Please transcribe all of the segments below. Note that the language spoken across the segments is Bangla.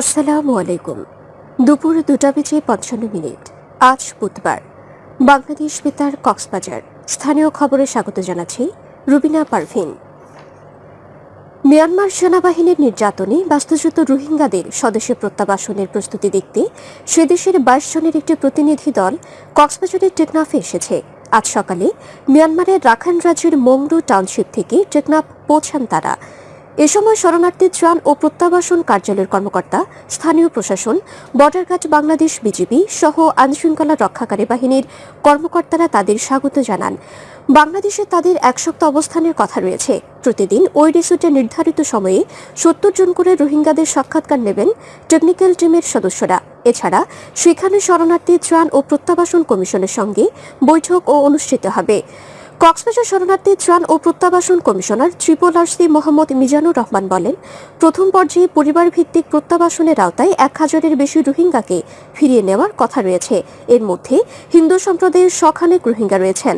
আসসালামু আলাইকুম। দুপুর দুটা বেজে পঞ্চান্ন মিনিট। আজ বুধবার। বাংলাদেশ বেতার কক্সবাজার। স্থানীয় খবরে স্বাগত জানাচ্ছি রুবিনা পারভিন। মিয়ানমার সেনাবাহিনীর নির্যাতনে বাস্তুচ্যুত রোহিঙ্গাদের স্বদেশে প্রত্যাবাসনের প্রস্তুতি দেখতে সে দেশের বাইশ জনের একটি প্রতিনিধি দল কক্সবাজারের টেকনাফে এসেছে। আজ সকালে মিয়ানমারের রাখাইন রাজ্যের মংরু টাউনশিপ থেকে টেকনাফ পৌঁছান তারা। এ সময় শরণার্থী ত্রাণ ও প্রত্যাবাসন কার্যালয়ের কর্মকর্তা, স্থানীয় প্রশাসন বর্ডার বাংলাদেশ বিজিবি সহ আইনশৃঙ্খলা রক্ষাকারী বাহিনীর কর্মকর্তারা তাদের স্বাগত জানান। বাংলাদেশে তাদের এক সপ্তাহ অবস্থানের কথা রয়েছে। প্রতিদিন ওই রিসোর্টে নির্ধারিত সময়ে সত্তর জন করে রোহিঙ্গাদের সাক্ষাৎকার নেবেন টেকনিক্যাল টিমের সদস্যরা। এছাড়া সেখানে শরণার্থী ত্রাণ ও প্রত্যাবাসন কমিশনের সঙ্গে বৈঠক ও অনুষ্ঠিত হবে। কক্সবাজার শরণার্থী ত্রাণ ও প্রত্যাবাসন commissioner triple RC Mohammad Mizanur Rahman বলেন, প্রথম পর্যায়ে পরিবার ভিত্তিক প্রত্যাবাসনের আওতায় এক হাজারের বেশি রোহিঙ্গাকে ফিরিয়ে নেওয়ার কথা রয়েছে। এর মধ্যে হিন্দু সম্প্রদায়ের শখানেক রোহিঙ্গা রয়েছেন।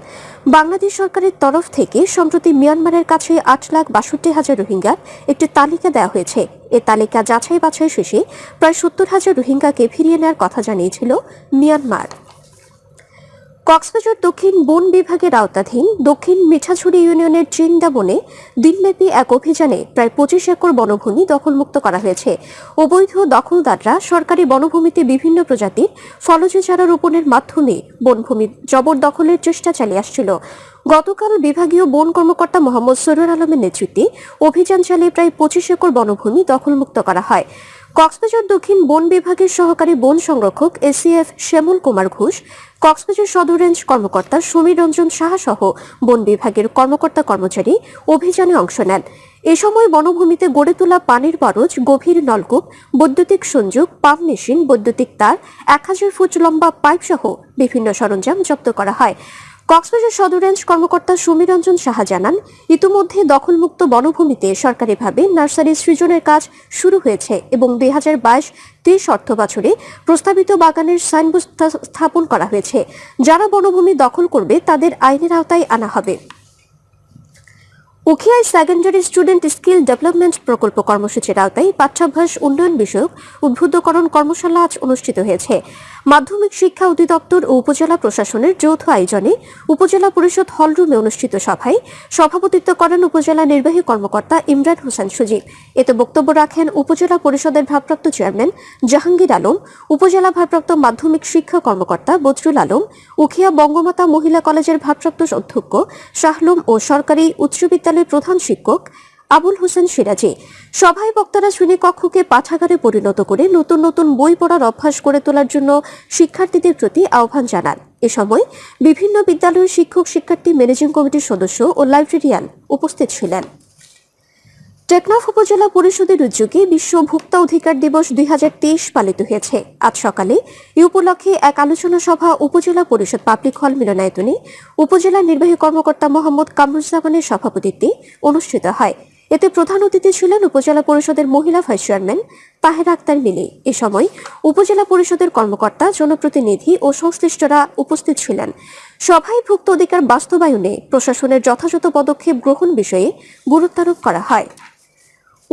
বাংলাদেশ সরকারের তরফ থেকে সম্প্রতি মিয়ানমারের কাছে আট লাখ বাষট্টি হাজার রোহিঙ্গার একটি তালিকা দেওয়া হয়েছে। এ তালিকা যাচাই বাছাই শেষে প্রায় সত্তর হাজার রোহিঙ্গাকে ফিরিয়ে নেওয়ার কথা জানিয়েছিল মিয়ানমার। কক্সবাজার দক্ষিণ বন বিভাগের আওতাধীন দক্ষিণ মিঠাছড়ি ইউনিয়নের বনে দিনব্যাপী এক অভিযানে প্রায় পঁচিশ একর বনভূমি দখলমুক্ত করা হয়েছে। অবৈধ দখলদাররা সরকারি বনভূমিতে বিভিন্ন প্রজাতির ফলজ চারা রোপণের মাধ্যমে বনভূমি জবরদখলের চেষ্টা চালিয়ে আসছিল। গতকাল বিভাগীয় বন কর্মকর্তা মোহাম্মদ সরুর আলমের নেতৃত্বে অভিযান চালিয়ে প্রায় পঁচিশ একর বনভূমি দখলমুক্ত করা হয়। কক্সবাজার দক্ষিণ বন বিভাগের সহকারী বন সংরক্ষক এসিএফ শ্যামল কুমার ঘোষ, কক্সবাজার সদর রেঞ্জ কর্মকর্তা সমীর রঞ্জন সাহা সহ বন বিভাগের কর্মকর্তা কর্মচারী অভিযানে অংশ নেন। এ সময় বনভূমিতে গড়ে তোলা পানির বরজ, গভীর নলকূপ, বৈদ্যুতিক সংযোগ, পাম্প মেশিন, বৈদ্যুতিক তার, এক হাজার ফুট লম্বা পাইপ সহ বিভিন্ন সরঞ্জাম জব্দ করা হয়। কক্সবাজার সদর রেঞ্জ কর্মকর্তা সমীরঞ্জন সাহা জানান, ইতিমধ্যে দখলমুক্ত বনভূমিতে সরকারিভাবে নার্সারি সৃজনের কাজ শুরু হয়েছে এবং দুই হাজার বাইশ তেইশ অর্থ বছরে প্রস্তাবিত বাগানের সাইনবোর্ড স্থাপন করা হয়েছে। যারা বনভূমি দখল করবে, তাদের আইনের আওতায় আনা হবে। উখিয়ায় সেকেন্ডারি স্টুডেন্ট স্কিল ডেভেলপমেন্ট প্রকল্প কর্মসূচির আওতায় পাঠ্যাভ্যাস উন্নয়ন বিষয়ক উদ্বুদ্ধকরণ কর্মশালা আজ অনুষ্ঠিত হয়েছে। মাধ্যমিক শিক্ষা অধিদপ্তর ও উপজেলা প্রশাসনের যৌথ আয়োজনে উপজেলা পরিষদ হলরুমে অনুষ্ঠিত সভায় সভাপতিত্ব করেন উপজেলা নির্বাহী কর্মকর্তা ইমরান হোসেন সুজিব এতে বক্তব্য রাখেন উপজেলা পরিষদের ভারপ্রাপ্ত চেয়ারম্যান জাহাঙ্গীর আলম, উপজেলা ভারপ্রাপ্ত মাধ্যমিক শিক্ষা কর্মকর্তা বজরুল আলম, উখিয়া বঙ্গমাতা মহিলা কলেজের ভারপ্রাপ্ত অধ্যক্ষ শাহলুম ও সরকারি উচ্চ বিদ্যালয়ের প্রধান শিক্ষক আবুল হোসেন সিরাজি। সভায় বক্তারা শ্রেণীকক্ষকে পাঠাগারে পরিণত করে নতুন নতুন বই পড়ার অভ্যাস গড়ে তোলার জন্য শিক্ষার্থীদের প্রতি আহ্বান জানান। এ সময় বিভিন্ন বিদ্যালয়ের শিক্ষক শিক্ষার্থী ম্যানেজিং কমিটির সদস্য ও লাইব্রেরিয়ান উপস্থিত ছিলেন। টেকনাফ উপজেলা পরিষদের উদ্যোগে বিশ্ব ভোক্তা অধিকার দিবস দুই হাজার তেইশ পালিত হয়েছে। আজ সকালে এই উপলক্ষে এক আলোচনা সভা উপজেলা পরিষদ পাবলিক হল মিলনায়তনে উপজেলা নির্বাহী কর্মকর্তা মোহাম্মদ কামরুজ্জামানের সভাপতিত্বে অনুষ্ঠিত হয়। এতে প্রধান অতিথি ছিলেন উপজেলা পরিষদের মহিলা ভাইস চেয়ারম্যান তাহেরা আক্তার মিলি। এ সময় উপজেলা পরিষদের কর্মকর্তা, জনপ্রতিনিধি ও সংশ্লিষ্টরা উপস্থিত ছিলেন। সভায় ভুক্ত অধিকার বাস্তবায়নে প্রশাসনের যথাযথ পদক্ষেপ গ্রহণ বিষয়ে গুরুত্বারোপ করা হয়।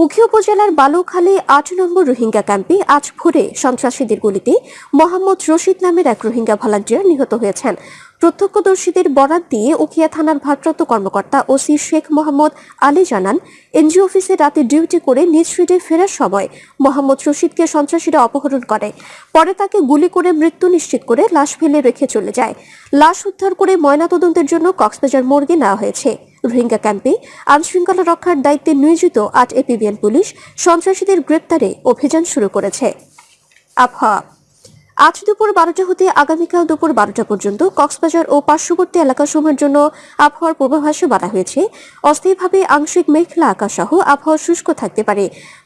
উখি উপজেলার বালুখালী আট নম্বর রোহিঙ্গা ক্যাম্পে আজ ভোরে সন্ত্রাসীদের গুলিতে মোহাম্মদ রশিদ নামের এক রোহিঙ্গা ভলান্টিয়ার নিহত হয়েছেন। প্রত্যক্ষদর্শীদের বরাত দিয়ে উখিয়া থানার ভারপ্রাপ্ত কর্মকর্তা ওসি শেখ মোহাম্মদ আলী জানান, এনজিও অফিসে রাতে ডিউটি করে নিজ ফিরে ফেরার সময় মোহাম্মদ রশিদকে সন্ত্রাসীরা অপহরণ করে। পরে তাকে গুলি করে মৃত্যু নিশ্চিত করে লাশ ফেলে রেখে চলে যায়। লাশ উদ্ধার করে ময়নাতদন্তের জন্য কক্সবাজার মর্গে নেওয়া হয়েছে। রোহিঙ্গা ক্যাম্পে আইনশৃঙ্খলা রক্ষার দায়িত্বে নিয়োজিত আট এপিবিএন পুলিশ সন্ত্রাসীদের গ্রেপ্তারে অভিযান শুরু করেছে। আবহাওয়া। আজ দুপুর বারোটা হতে আগামীকাল দুপুর বারোটা পর্যন্ত কক্সবাজার ও পার্শ্ববর্তী এলাকাসমূহের জন্য আবহাওয়ার পূর্বাভাসে বলা হয়েছে। অস্থায়ীভাবে আংশিক মেঘলা আকাশ সহ আবহাওয়া শুষ্ক থাকতে পারে।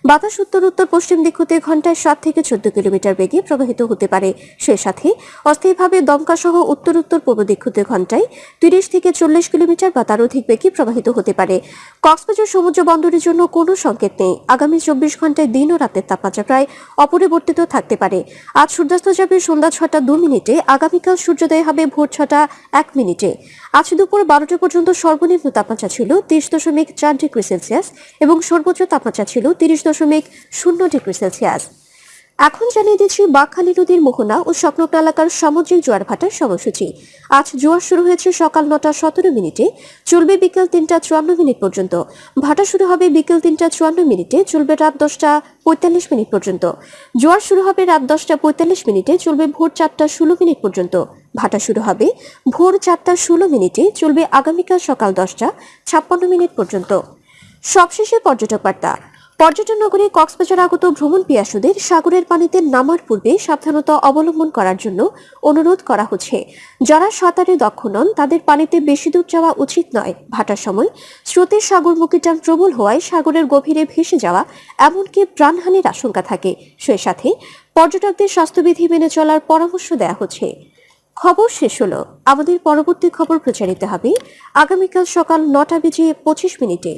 বাতাস উত্তর উত্তর পশ্চিম দিক হতে ঘন্টায় সাত থেকে চোদ্দ কিলোমিটার বেগে প্রবাহিত হতে পারে। সে সাথে অস্থায়ীভাবে দমকা সহ উত্তর উত্তর পূর্ব দিক হতে ঘন্টায় তিরিশ থেকে চল্লিশ কিলোমিটার বা তার অধিক বেগে প্রবাহিত হতে পারে। কক্সবাজার সমুদ্র বন্দরের জন্য কোনো সংকেত নেই। আগামী চব্বিশ ঘন্টায় দিন ও রাতের তাপমাত্রা প্রায় অপরিবর্তিত থাকতে পারে। আজ সূর্যাস্ত যাবে সন্ধ্যা ছটা দু মিনিটে, আগামীকাল সূর্যোদয় হবে ভোর ছটা এক মিনিটে। আজ দুপুর বারোটা পর্যন্ত সর্বনিম্ন তাপমাত্রা ছিল তিরিশ দশমিক চার ডিগ্রি সেলসিয়াস এবং সর্বোচ্চ তাপমাত্রা ছিল তিরিশ দশমিক শূন্য ডিগ্রি সেলসিয়াস। এখন জানিয়ে দিচ্ছি, বাকখালী নদীর মোহনা ও স্বপ্নক এলাকার সামুদ্রিক জোয়ার ভাটার সময়সূচি। আজ জোয়ার শুরু হয়েছে সকাল নটা সতেরো মিনিটে। চলবে বিকেল তিনটা চুয়ান্ন মিনিট পর্যন্ত। ভাটা শুরু হবে বিকেল তিনটা চুয়ান্ন মিনিটে, চলবে রাত দশটা পঁয়তাল্লিশ মিনিট পর্যন্ত। জোয়ার শুরু হবে রাত দশটা পঁয়তাল্লিশ মিনিটে, চলবে ভোর চারটা ষোলো মিনিট পর্যন্ত। ভাটা শুরু হবে ভোর চারটা ষোলো মিনিটে, চলবে আগামীকাল সকাল দশটা ছাপ্পান্ন মিনিট পর্যন্ত। সবশেষে পর্যটক বার্তা। পর্যটন নগরী কক্সবাজার আগত ভ্রমণ পিয়াসুদের সাগরের পানিতে নামার পূর্বে সাবধানতা অবলম্বন করার জন্য অনুরোধ করা হচ্ছে। যারা সাঁতারে দক্ষ নন, তাদের পানিতে বেশি দূর যাওয়া উচিত নয়। ভাটার সময় স্রোতের সাগরমুখী টান প্রবল হওয়ায় সাগরের গভীরে ভেসে যাওয়া এমনকি প্রাণহানির আশঙ্কা থাকে। সে সাথে পর্যটকদের স্বাস্থ্যবিধি মেনে চলার পরামর্শ দেওয়া হচ্ছে। খবর শেষ হলো। আমাদের পরবর্তী খবর প্রচারিত হবে আগামীকাল সকাল নটা বেজে পঁচিশ মিনিটে।